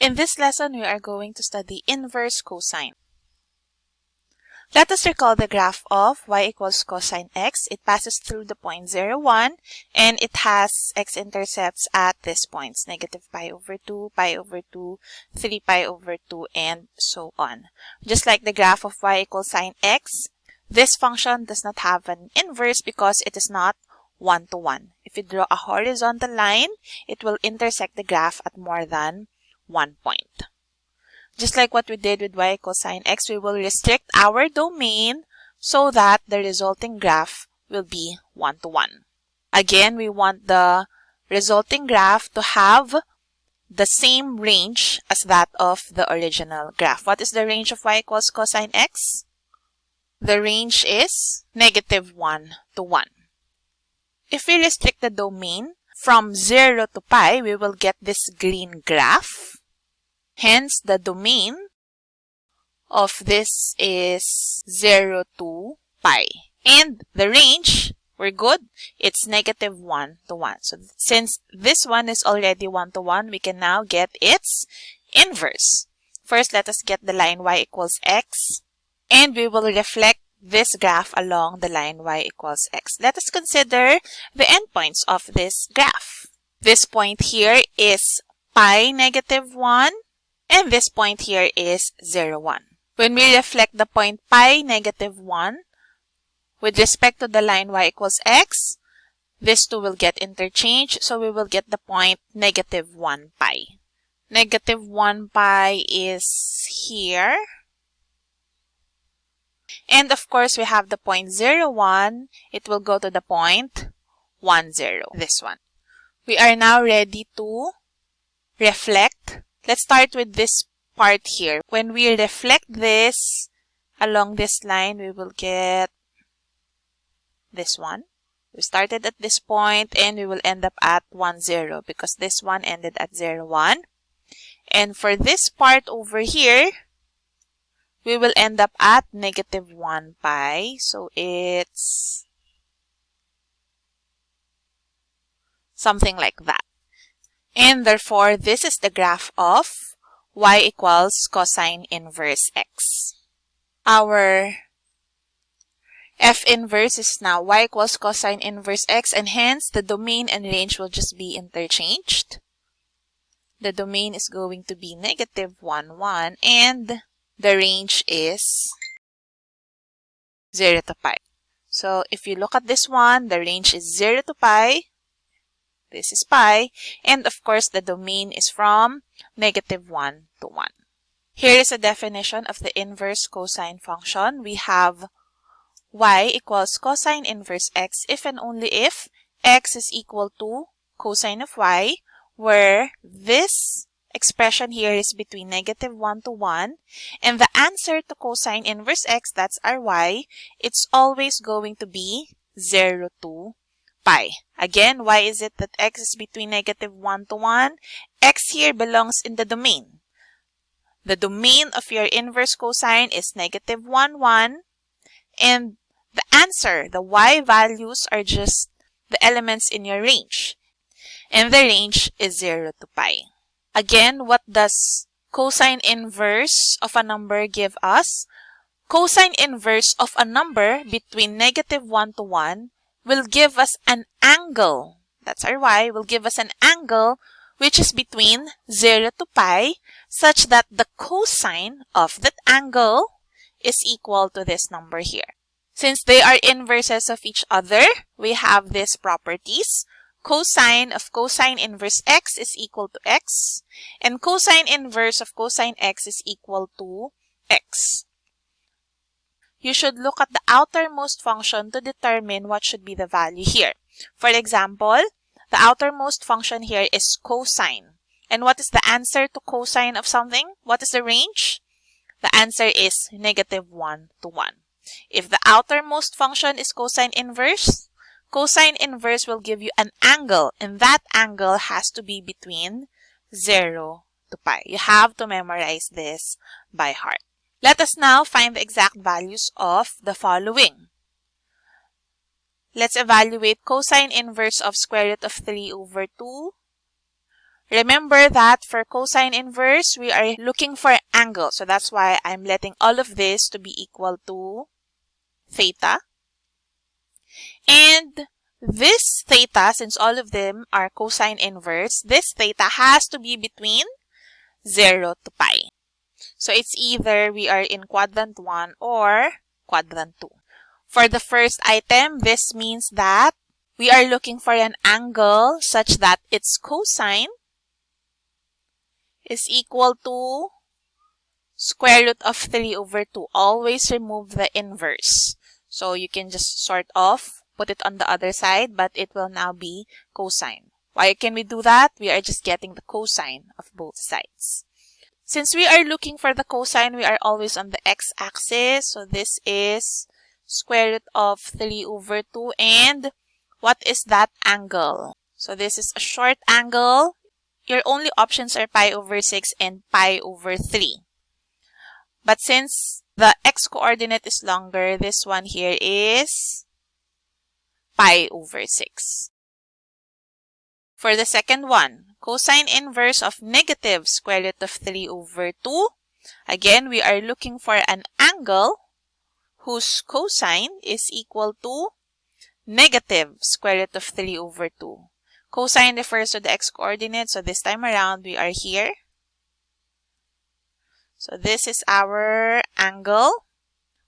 In this lesson, we are going to study inverse cosine. Let us recall the graph of y equals cosine x. It passes through the point 0, 1, and it has x-intercepts at these points, negative pi over 2, pi over 2, 3 pi over 2, and so on. Just like the graph of y equals sine x, this function does not have an inverse because it is not one-to-one. -one. If you draw a horizontal line, it will intersect the graph at more than one point. Just like what we did with y equals sine x, we will restrict our domain so that the resulting graph will be one-to-one. -one. Again, we want the resulting graph to have the same range as that of the original graph. What is the range of y equals cosine x? The range is negative 1 to 1. If we restrict the domain from 0 to pi, we will get this green graph. Hence, the domain of this is 0 to pi. And the range, we're good. It's negative 1 to 1. So since this one is already 1 to 1, we can now get its inverse. First, let us get the line y equals x. And we will reflect this graph along the line y equals x. Let us consider the endpoints of this graph. This point here is pi negative 1 and this point here is 0, 1. When we reflect the point pi negative 1 with respect to the line y equals x, these two will get interchanged, so we will get the point negative 1 pi. Negative 1 pi is here. And of course, we have the point 0, 1. It will go to the point 1, 0, this one. We are now ready to reflect Let's start with this part here. When we reflect this along this line, we will get this one. We started at this point and we will end up at 1, 0 because this one ended at 0, 1. And for this part over here, we will end up at negative 1 pi. So it's something like that. And therefore, this is the graph of y equals cosine inverse x. Our f inverse is now y equals cosine inverse x and hence the domain and range will just be interchanged. The domain is going to be negative 1, 1 and the range is 0 to pi. So if you look at this one, the range is 0 to pi this is pi. And of course, the domain is from negative 1 to 1. Here is a definition of the inverse cosine function. We have y equals cosine inverse x if and only if x is equal to cosine of y, where this expression here is between negative 1 to 1. And the answer to cosine inverse x, that's our y, it's always going to be 0 to pi. Again, why is it that x is between negative 1 to 1? x here belongs in the domain. The domain of your inverse cosine is negative 1, 1. And the answer, the y values are just the elements in your range. And the range is 0 to pi. Again, what does cosine inverse of a number give us? Cosine inverse of a number between negative 1 to 1 will give us an angle. That's our y, will give us an angle which is between 0 to pi such that the cosine of that angle is equal to this number here. Since they are inverses of each other, we have these properties. Cosine of cosine inverse x is equal to x, and cosine inverse of cosine x is equal to x you should look at the outermost function to determine what should be the value here. For example, the outermost function here is cosine. And what is the answer to cosine of something? What is the range? The answer is negative 1 to 1. If the outermost function is cosine inverse, cosine inverse will give you an angle, and that angle has to be between 0 to pi. You have to memorize this by heart. Let us now find the exact values of the following. Let's evaluate cosine inverse of square root of 3 over 2. Remember that for cosine inverse, we are looking for angle. So that's why I'm letting all of this to be equal to theta. And this theta, since all of them are cosine inverse, this theta has to be between 0 to pi. So it's either we are in quadrant 1 or quadrant 2. For the first item, this means that we are looking for an angle such that its cosine is equal to square root of 3 over 2. Always remove the inverse. So you can just sort off, put it on the other side, but it will now be cosine. Why can we do that? We are just getting the cosine of both sides. Since we are looking for the cosine, we are always on the x-axis. So this is square root of 3 over 2. And what is that angle? So this is a short angle. Your only options are pi over 6 and pi over 3. But since the x-coordinate is longer, this one here is pi over 6. For the second one, cosine inverse of negative square root of 3 over 2. Again, we are looking for an angle whose cosine is equal to negative square root of 3 over 2. Cosine refers to the x-coordinate, so this time around we are here. So this is our angle.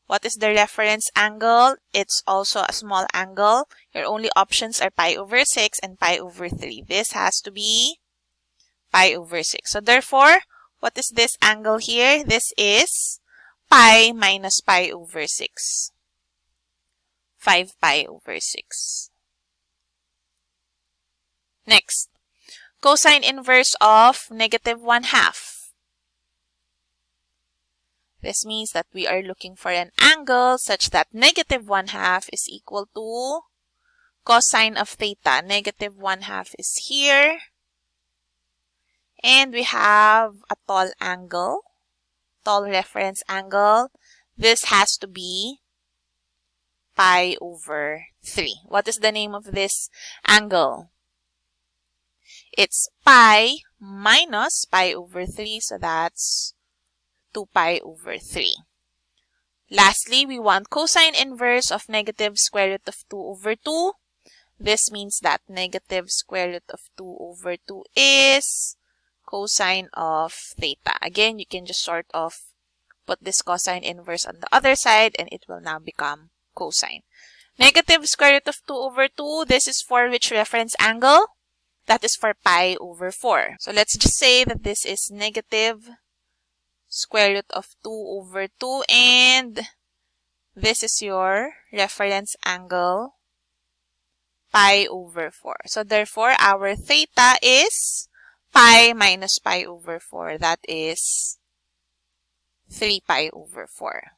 What is the reference angle? It's also a small angle. Your only options are pi over 6 and pi over 3. This has to be pi over 6. So therefore, what is this angle here? This is pi minus pi over 6. 5 pi over 6. Next, cosine inverse of negative 1 half. This means that we are looking for an angle such that negative 1 half is equal to cosine of theta. Negative 1 half is here. And we have a tall angle, tall reference angle. This has to be pi over 3. What is the name of this angle? It's pi minus pi over 3. So that's 2 pi over 3. Lastly, we want cosine inverse of negative square root of 2 over 2. This means that negative square root of 2 over 2 is cosine of theta. Again, you can just sort of put this cosine inverse on the other side and it will now become cosine. Negative square root of 2 over 2, this is for which reference angle? That is for pi over 4. So let's just say that this is negative square root of 2 over 2 and this is your reference angle pi over 4. So therefore our theta is pi minus pi over 4. That is 3 pi over 4.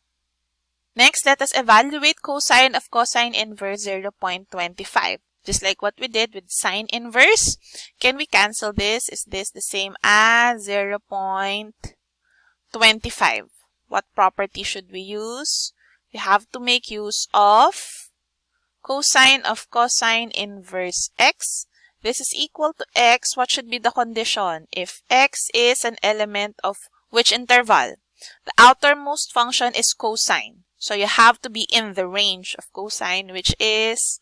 Next, let us evaluate cosine of cosine inverse 0.25. Just like what we did with sine inverse, can we cancel this? Is this the same as 0.25? What property should we use? We have to make use of cosine of cosine inverse x. This is equal to x. What should be the condition? If x is an element of which interval? The outermost function is cosine. So you have to be in the range of cosine, which is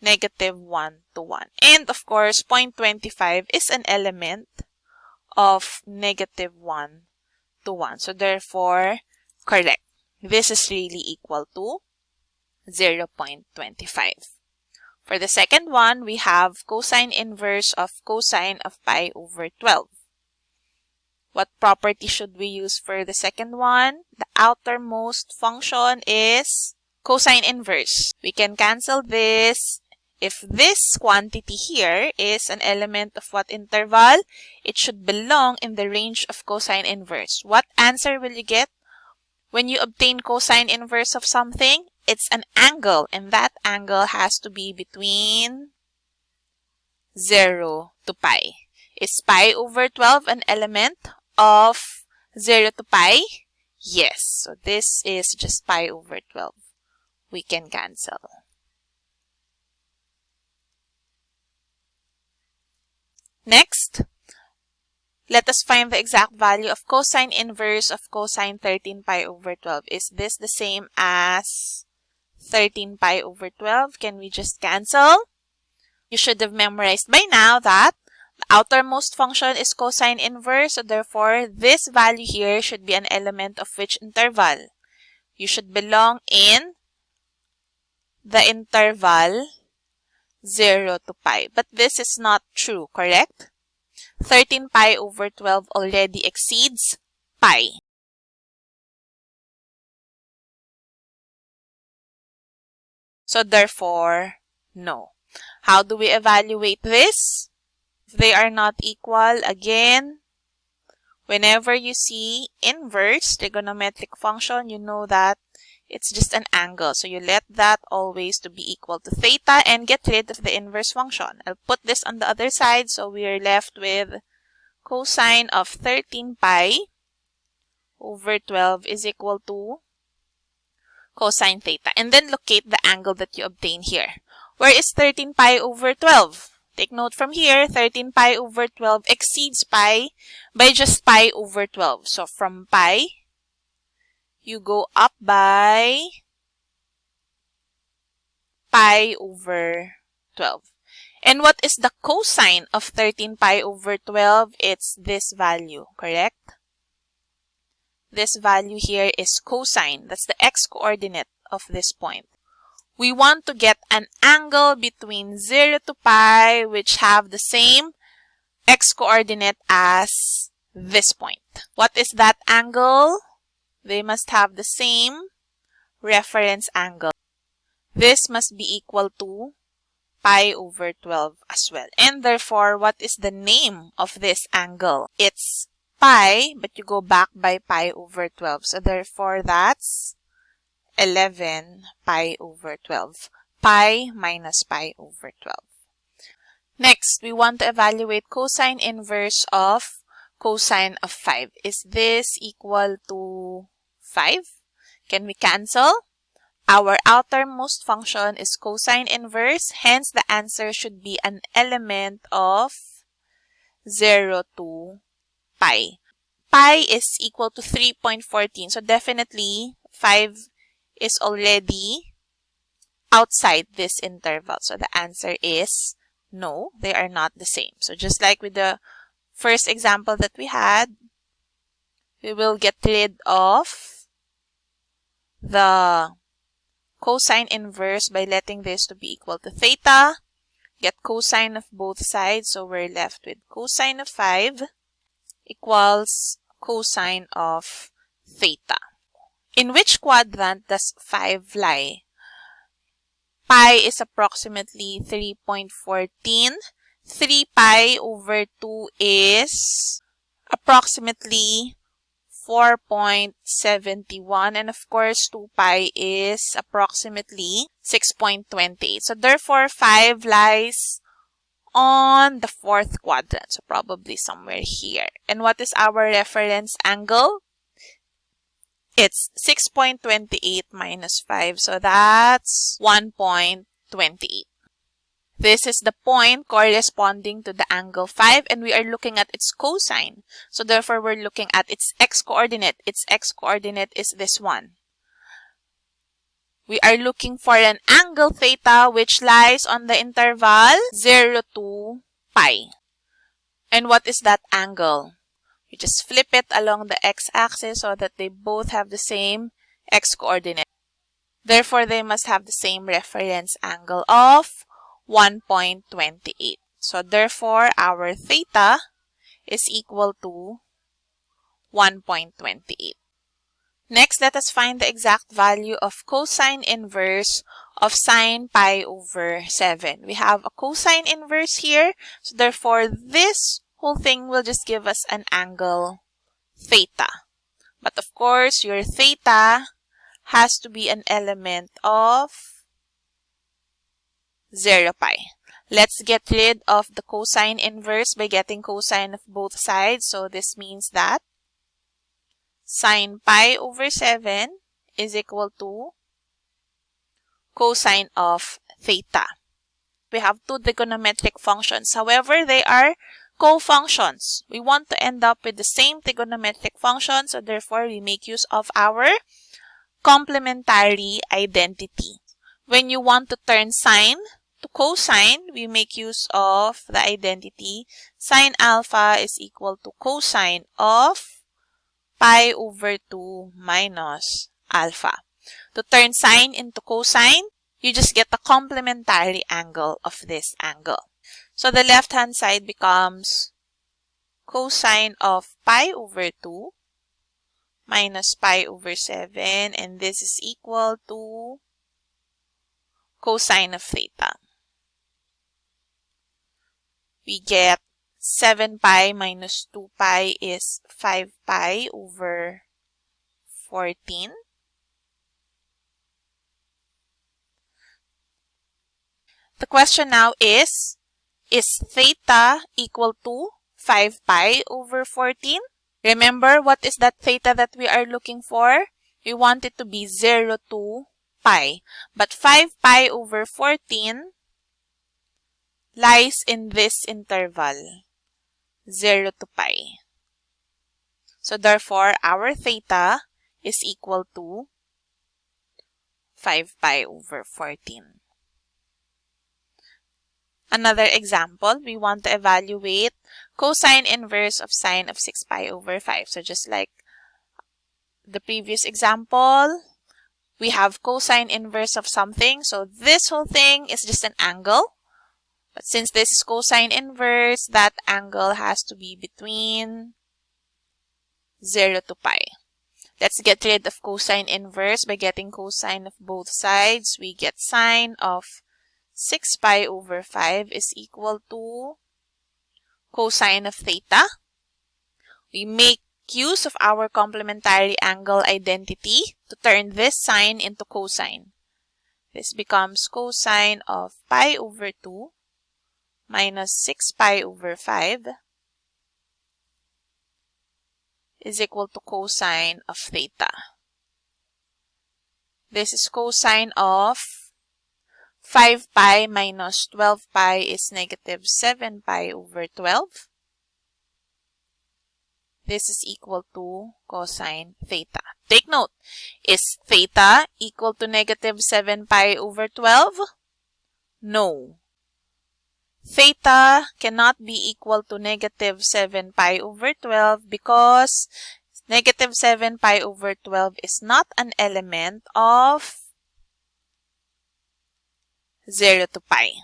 negative 1 to 1. And of course, 0.25 is an element of negative 1 to 1. So therefore, correct. This is really equal to 0 0.25. For the second one, we have cosine inverse of cosine of pi over 12. What property should we use for the second one? The outermost function is cosine inverse. We can cancel this if this quantity here is an element of what interval, it should belong in the range of cosine inverse. What answer will you get when you obtain cosine inverse of something? It's an angle, and that angle has to be between 0 to pi. Is pi over 12 an element of 0 to pi? Yes. So this is just pi over 12. We can cancel. Next, Let us find the exact value of cosine inverse of cosine 13 pi over 12. Is this the same as 13 pi over 12? Can we just cancel? You should have memorized by now that the outermost function is cosine inverse. So therefore, this value here should be an element of which interval? You should belong in the interval 0 to pi. But this is not true, correct? 13 pi over 12 already exceeds pi. So therefore, no. How do we evaluate this? If they are not equal, again, whenever you see inverse trigonometric function, you know that it's just an angle. So you let that always to be equal to theta and get rid of the inverse function. I'll put this on the other side. So we are left with cosine of 13 pi over 12 is equal to cosine theta. And then locate the angle that you obtain here. Where is 13 pi over 12? Take note from here, 13 pi over 12 exceeds pi by just pi over 12. So from pi you go up by pi over 12. And what is the cosine of 13 pi over 12? It's this value, correct? This value here is cosine. That's the x-coordinate of this point. We want to get an angle between 0 to pi which have the same x-coordinate as this point. What is that angle? They must have the same reference angle. This must be equal to pi over 12 as well. And therefore, what is the name of this angle? It's pi, but you go back by pi over 12. So therefore, that's 11 pi over 12. Pi minus pi over 12. Next, we want to evaluate cosine inverse of cosine of 5. Is this equal to 5? Can we cancel? Our outermost function is cosine inverse, hence the answer should be an element of 0 to pi. Pi is equal to 3.14, so definitely 5 is already outside this interval. So the answer is no, they are not the same. So just like with the first example that we had, we will get rid of the cosine inverse by letting this to be equal to theta. Get cosine of both sides. So we're left with cosine of 5 equals cosine of theta. In which quadrant does 5 lie? Pi is approximately 3.14. 3 pi over 2 is approximately 4.71 and of course 2 pi is approximately 6.28. So therefore 5 lies on the fourth quadrant. So probably somewhere here. And what is our reference angle? It's 6.28 minus 5. So that's 1.28. This is the point corresponding to the angle 5 and we are looking at its cosine. So therefore, we're looking at its x-coordinate. Its x-coordinate is this one. We are looking for an angle theta which lies on the interval 0 to pi. And what is that angle? You just flip it along the x-axis so that they both have the same x-coordinate. Therefore, they must have the same reference angle of 1.28. So therefore, our theta is equal to 1.28. Next, let us find the exact value of cosine inverse of sine pi over 7. We have a cosine inverse here. So therefore, this whole thing will just give us an angle theta. But of course, your theta has to be an element of 0 pi. Let's get rid of the cosine inverse by getting cosine of both sides. So this means that sine pi over 7 is equal to cosine of theta. We have two trigonometric functions. However, they are cofunctions. We want to end up with the same trigonometric function, so therefore we make use of our complementary identity. When you want to turn sine to cosine, we make use of the identity sine alpha is equal to cosine of pi over 2 minus alpha. To turn sine into cosine, you just get the complementary angle of this angle. So the left-hand side becomes cosine of pi over 2 minus pi over 7 and this is equal to cosine of theta. We get 7 pi minus 2 pi is 5 pi over 14. The question now is, is theta equal to 5 pi over 14? Remember, what is that theta that we are looking for? We want it to be 0 to pi. But 5 pi over 14 lies in this interval, 0 to pi. So therefore, our theta is equal to 5 pi over 14. Another example, we want to evaluate cosine inverse of sine of 6 pi over 5. So just like the previous example, we have cosine inverse of something. So this whole thing is just an angle. But since this is cosine inverse, that angle has to be between 0 to pi. Let's get rid of cosine inverse by getting cosine of both sides. We get sine of 6 pi over 5 is equal to cosine of theta. We make use of our complementary angle identity to turn this sine into cosine. This becomes cosine of pi over 2 minus 6 pi over 5 is equal to cosine of theta. This is cosine of 5 pi minus 12 pi is negative 7 pi over 12. This is equal to cosine theta. Take note, is theta equal to negative 7 pi over 12? No. Theta cannot be equal to negative 7 pi over 12 because negative 7 pi over 12 is not an element of 0 to pi.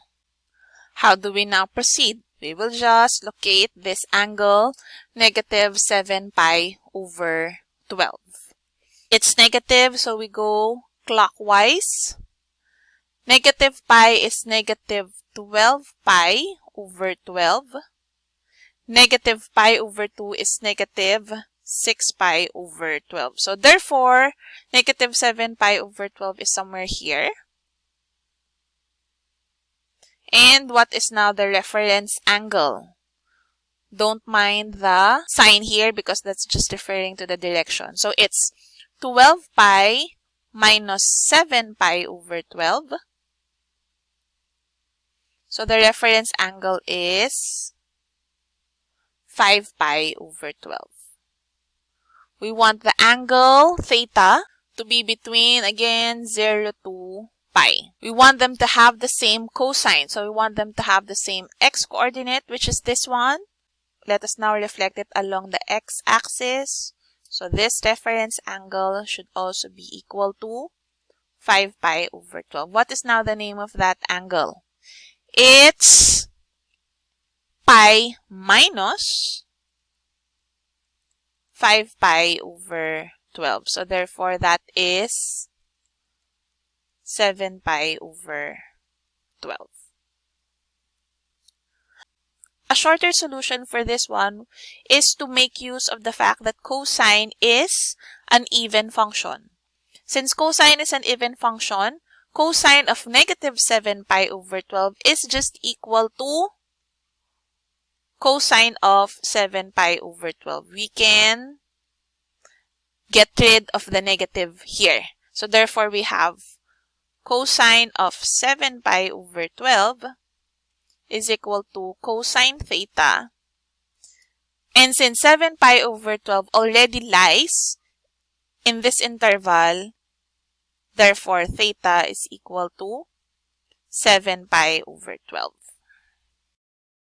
How do we now proceed? We will just locate this angle, negative 7 pi over 12. It's negative, so we go clockwise. Negative pi is negative 12 pi over 12. Negative pi over 2 is negative 6 pi over 12. So therefore, negative 7 pi over 12 is somewhere here. And what is now the reference angle? Don't mind the sign here because that's just referring to the direction. So it's 12 pi minus 7 pi over 12. So the reference angle is 5 pi over 12. We want the angle theta to be between, again, 0 to pi. We want them to have the same cosine. So we want them to have the same x-coordinate, which is this one. Let us now reflect it along the x-axis. So this reference angle should also be equal to 5 pi over 12. What is now the name of that angle? It's pi minus 5 pi over 12. So therefore that is 7 pi over 12. A shorter solution for this one is to make use of the fact that cosine is an even function. Since cosine is an even function, cosine of negative 7 pi over 12 is just equal to cosine of 7 pi over 12. We can get rid of the negative here. So therefore, we have cosine of 7 pi over 12 is equal to cosine theta And since 7 pi over 12 already lies in this interval, therefore theta is equal to 7 pi over 12.